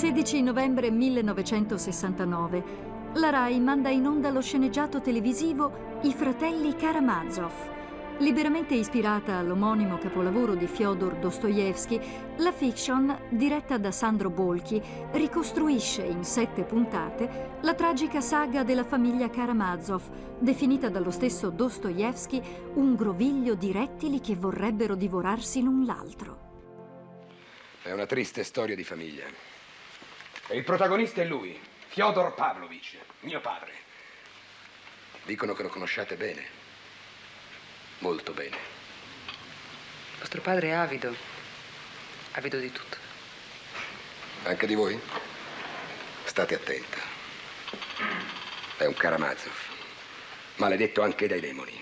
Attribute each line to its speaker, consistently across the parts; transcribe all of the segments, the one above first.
Speaker 1: 16 novembre 1969, la RAI manda in onda lo sceneggiato televisivo I fratelli Karamazov. Liberamente ispirata all'omonimo capolavoro di Fyodor Dostoevsky, la fiction, diretta da Sandro Bolchi, ricostruisce in sette puntate la tragica saga della famiglia Karamazov, definita dallo stesso Dostoevsky un groviglio di rettili che vorrebbero divorarsi l'un l'altro.
Speaker 2: È una triste storia di famiglia. E il protagonista è lui, Fyodor Pavlovich, mio padre. Dicono che lo conosciate bene. Molto bene.
Speaker 3: Vostro padre è avido. Avido di tutto.
Speaker 2: Anche di voi? State attenta. È un Karamazov. Maledetto anche dai demoni.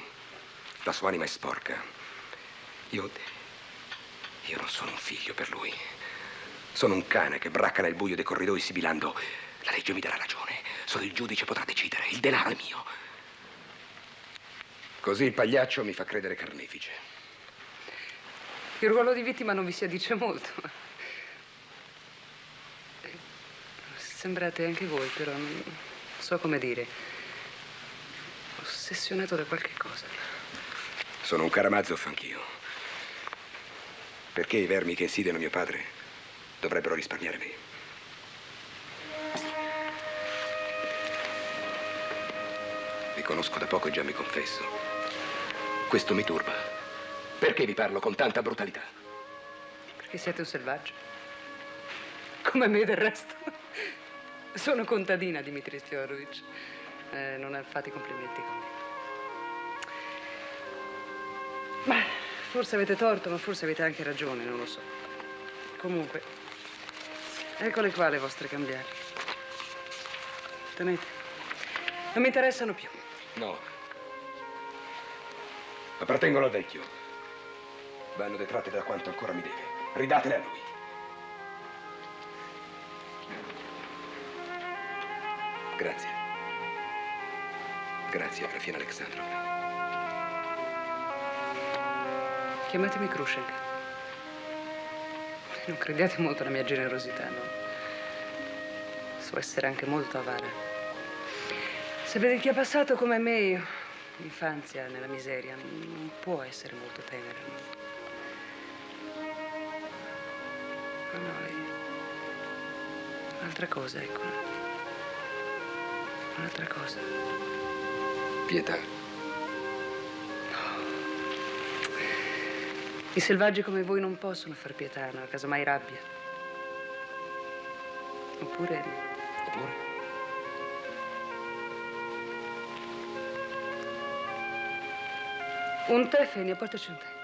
Speaker 2: La sua anima è sporca. Io io non sono un figlio per lui. Sono un cane che bracca nel buio dei corridoi sibilando. La legge mi darà ragione. Solo il giudice potrà decidere. Il denaro è mio. Così il pagliaccio mi fa credere carnefice.
Speaker 3: Il ruolo di vittima non vi si addice molto. Sembrate anche voi, però non so come dire. Ossessionato da qualche cosa.
Speaker 2: Sono un Karamazov anch'io. Perché i vermi che insidiano mio padre dovrebbero risparmiare me? Vi conosco da poco e già mi confesso. Questo mi turba. Perché vi parlo con tanta brutalità?
Speaker 3: Perché siete un selvaggio. Come me del resto. Sono contadina, Dimitri Fiorovich. Eh, non fate complimenti con me. Ma Forse avete torto, ma forse avete anche ragione, non lo so. Comunque, eccole qua le vostre cambiali. Tenete. Non mi interessano più.
Speaker 2: No. Appartengono al vecchio. Vanno detratte da quanto ancora mi deve. Ridatele a lui. Grazie. Grazie, Grafina Alexandrovna.
Speaker 3: Chiamatemi Khrushchev. Non crediate molto alla mia generosità, no? So essere anche molto avara. Sapete chi ha passato come me l'infanzia nella miseria non può essere molto tenera? Ma no, è un'altra cosa, ecco. Un'altra cosa.
Speaker 2: Pietà.
Speaker 3: I selvaggi come voi non possono far pietà, no? casomai rabbia. Oppure...
Speaker 2: Oppure?
Speaker 3: Un tè, Fenia, portaci un tè.